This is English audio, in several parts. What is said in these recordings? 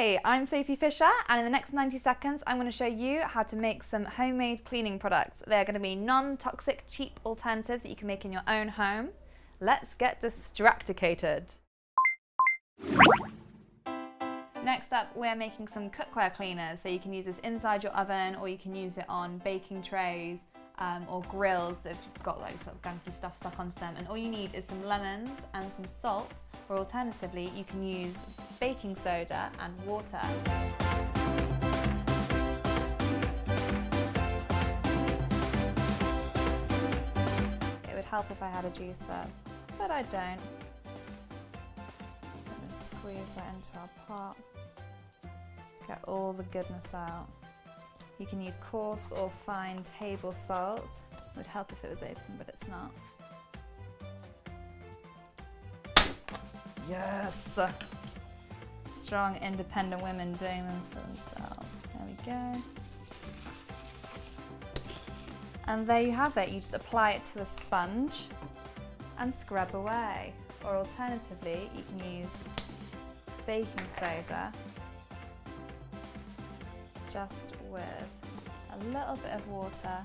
Hey, I'm Sophie Fisher and in the next 90 seconds I'm going to show you how to make some homemade cleaning products. They're going to be non-toxic, cheap alternatives that you can make in your own home. Let's get distracticated. Next up, we're making some cookware cleaners. So you can use this inside your oven or you can use it on baking trays um, or grills that have got like sort of gunky stuff stuck onto them. And all you need is some lemons and some salt, or alternatively, you can use baking soda and water. It would help if I had a juicer, but I don't. I'm gonna squeeze that into our pot. Get all the goodness out. You can use coarse or fine table salt. It would help if it was open, but it's not. Yes! Strong, independent women doing them for themselves. There we go. And there you have it. You just apply it to a sponge and scrub away. Or alternatively, you can use baking soda just with a little bit of water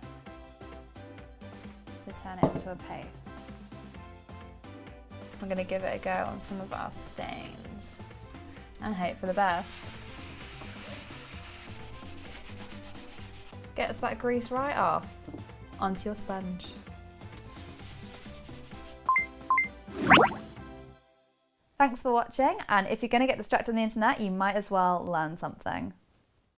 to turn it into a paste. I'm going to give it a go on some of our stains and hope for the best. Gets that grease right off onto your sponge. Thanks for watching and if you're going to get distracted on the internet you might as well learn something.